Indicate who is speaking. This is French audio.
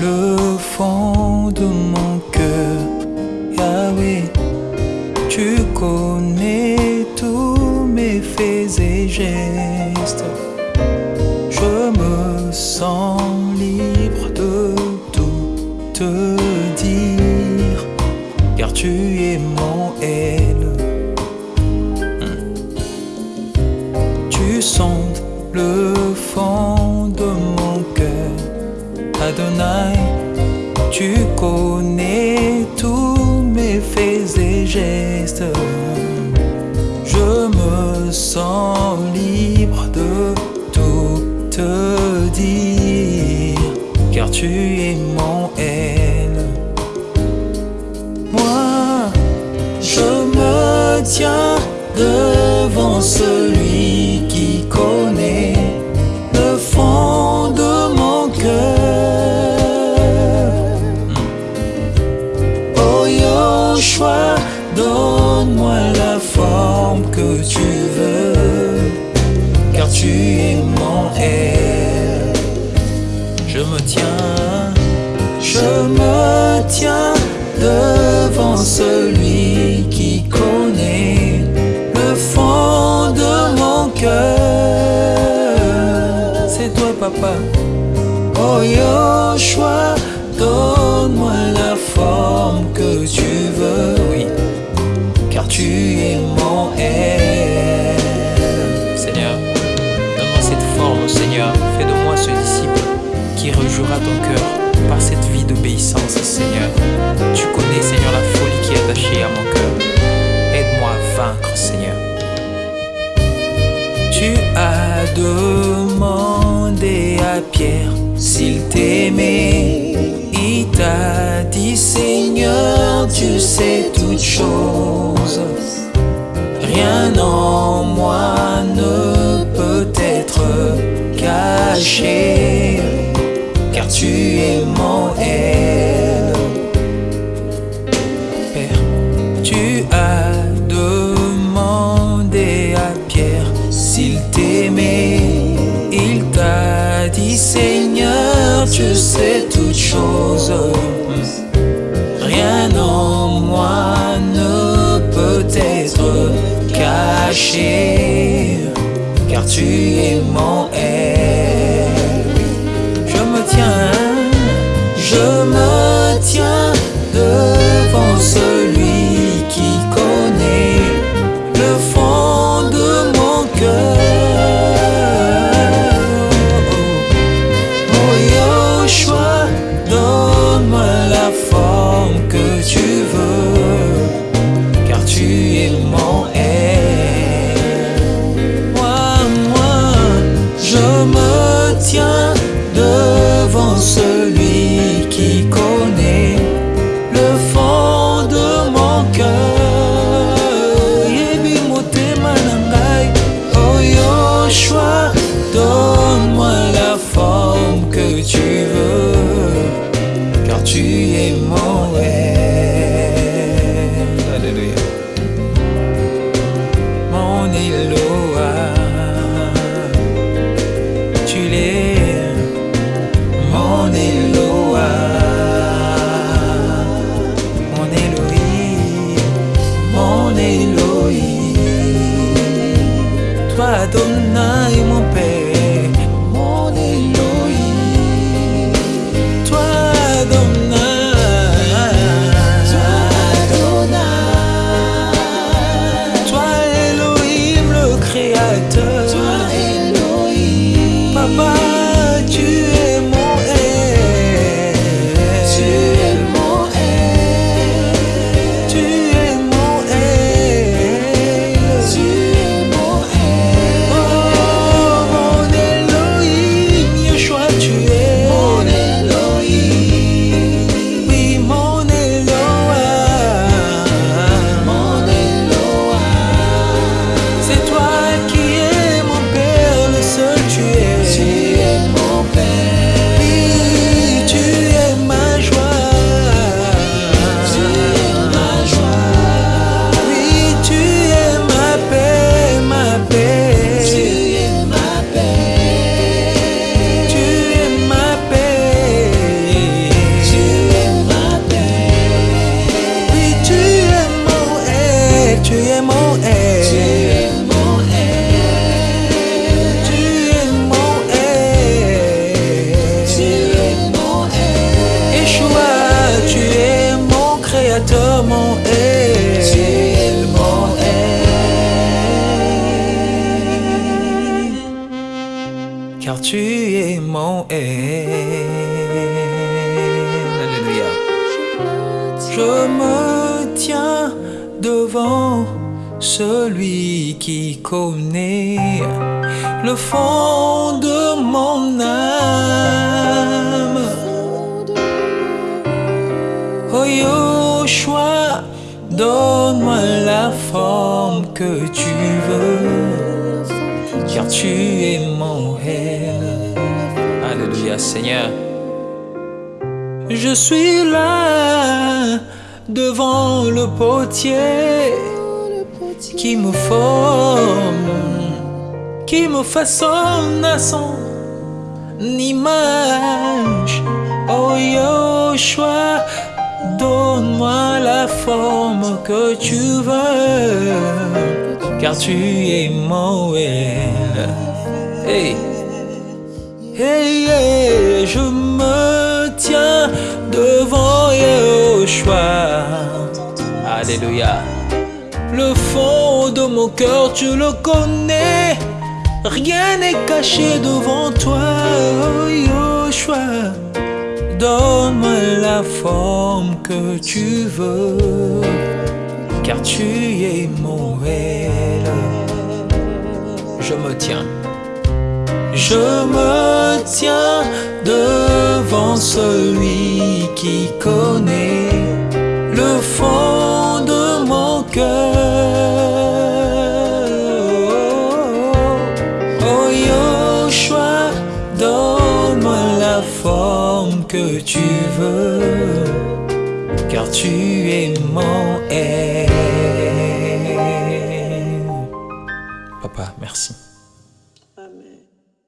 Speaker 1: le fond de mon cœur, Yahweh. Tu connais tous mes faits et gestes. Je me sens libre de tout te dire, car tu es mon Tu connais tous mes faits et gestes. Je me sens libre de tout te dire, car tu es mon aile. Moi, je me tiens devant celui Je me tiens, je me tiens devant celui qui connaît le fond de mon cœur. C'est toi, papa.
Speaker 2: Fais de moi ce disciple qui rejouera ton cœur par cette vie d'obéissance, Seigneur. Tu connais, Seigneur, la folie qui est attachée à mon cœur. Aide-moi à vaincre, Seigneur.
Speaker 1: Tu as demandé à Pierre s'il t'aimait. Il t'a dit Seigneur, tu sais toutes choses. Rien en moi ne peut être caché, car tu es mon aile. Père, tu as demandé à Pierre s'il t'aimait. Il t'a dit Seigneur, tu sais toutes choses. Rien en moi ne peut être caché, car tu es mon aile. Tu es mon aile. Je me tiens devant celui qui connaît le fond de mon âme. Oh Yoshua, donne-moi la forme que tu veux, car tu. Seigneur. Je suis là devant le potier qui me forme, qui me façonne à son image. Oh Yoshua, donne-moi la forme que tu veux, car tu es elle. Hey. Hey, je me tiens devant Yoshua. Alléluia. Le fond de mon cœur, tu le connais. Rien n'est caché devant toi, oh. Donne-moi la forme que tu veux, car tu es mon réel. Je me tiens. Je me tiens devant celui qui connaît le fond de mon cœur. Oh Yoshua, donne-moi la forme que tu veux, car tu es mon aile. Papa, merci.